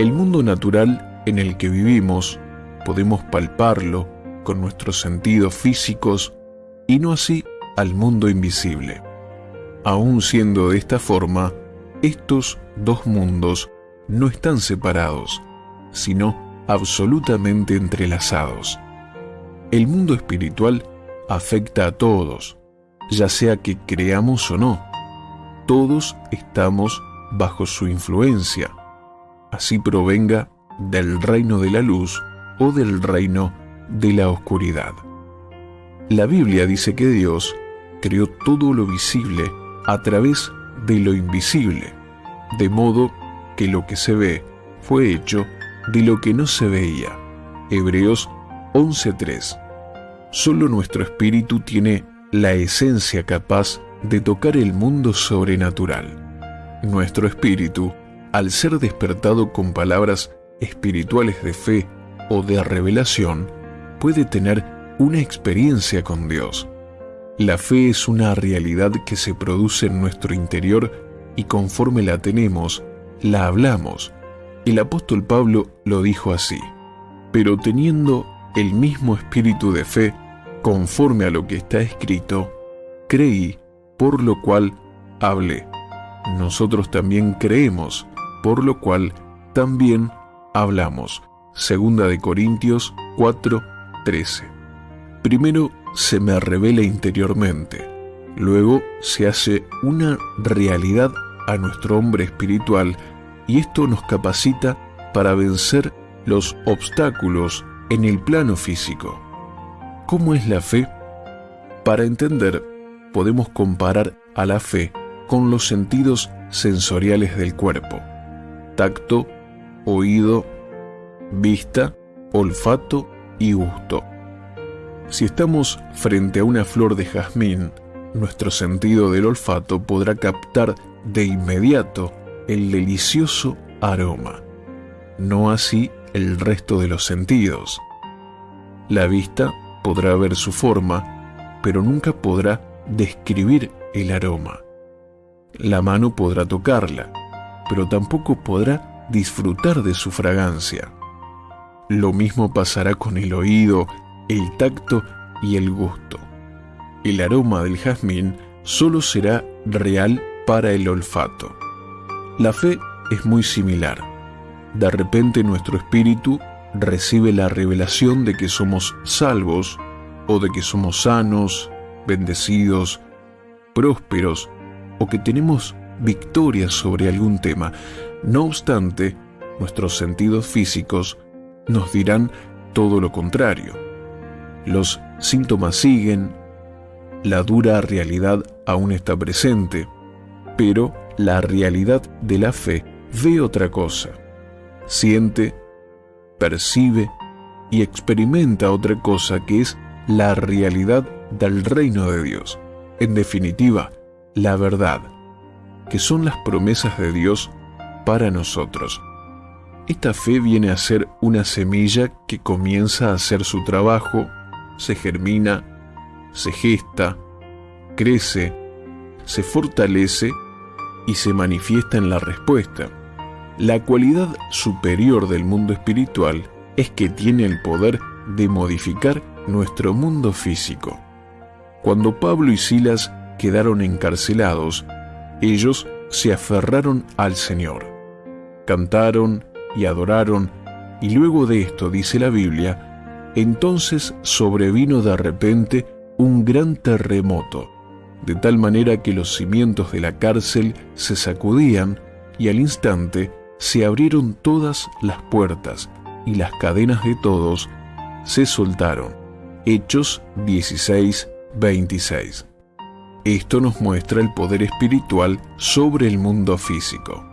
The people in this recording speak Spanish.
El mundo natural en el que vivimos podemos palparlo con nuestros sentidos físicos y no así al mundo invisible. Aún siendo de esta forma, estos dos mundos no están separados, sino absolutamente entrelazados. El mundo espiritual afecta a todos, ya sea que creamos o no. Todos estamos bajo su influencia, así provenga del reino de la luz o del reino de la oscuridad. La Biblia dice que Dios creó todo lo visible a través de lo invisible, de modo que lo que se ve fue hecho de lo que no se veía. Hebreos 11.3. Solo nuestro espíritu tiene la esencia capaz de tocar el mundo sobrenatural. Nuestro espíritu, al ser despertado con palabras espirituales de fe o de revelación, puede tener una experiencia con Dios. La fe es una realidad que se produce en nuestro interior y conforme la tenemos, la hablamos. El apóstol Pablo lo dijo así, pero teniendo el mismo espíritu de fe, conforme a lo que está escrito, creí, por lo cual hablé. Nosotros también creemos, por lo cual también hablamos. Segunda de Corintios 4:13. Primero se me revela interiormente, luego se hace una realidad a nuestro hombre espiritual y esto nos capacita para vencer los obstáculos en el plano físico. ¿Cómo es la fe? Para entender, podemos comparar a la fe con los sentidos sensoriales del cuerpo, tacto, oído, vista, olfato y gusto. Si estamos frente a una flor de jazmín, nuestro sentido del olfato podrá captar de inmediato el delicioso aroma, no así el resto de los sentidos. La vista podrá ver su forma, pero nunca podrá describir el aroma. La mano podrá tocarla, pero tampoco podrá disfrutar de su fragancia. Lo mismo pasará con el oído, el tacto y el gusto. El aroma del jazmín solo será real para el olfato. La fe es muy similar. De repente nuestro espíritu recibe la revelación de que somos salvos o de que somos sanos, bendecidos, prósperos o que tenemos victoria sobre algún tema. No obstante, nuestros sentidos físicos nos dirán todo lo contrario. Los síntomas siguen, la dura realidad aún está presente, pero la realidad de la fe ve otra cosa. Siente, percibe y experimenta otra cosa que es la realidad del reino de Dios. En definitiva, la verdad, que son las promesas de Dios para nosotros. Esta fe viene a ser una semilla que comienza a hacer su trabajo, se germina, se gesta, crece, se fortalece y se manifiesta en la respuesta. La cualidad superior del mundo espiritual es que tiene el poder de modificar nuestro mundo físico. Cuando Pablo y Silas quedaron encarcelados, ellos se aferraron al Señor. Cantaron y adoraron, y luego de esto, dice la Biblia, entonces sobrevino de repente un gran terremoto, de tal manera que los cimientos de la cárcel se sacudían y al instante se abrieron todas las puertas y las cadenas de todos se soltaron. Hechos 16, 26. Esto nos muestra el poder espiritual sobre el mundo físico.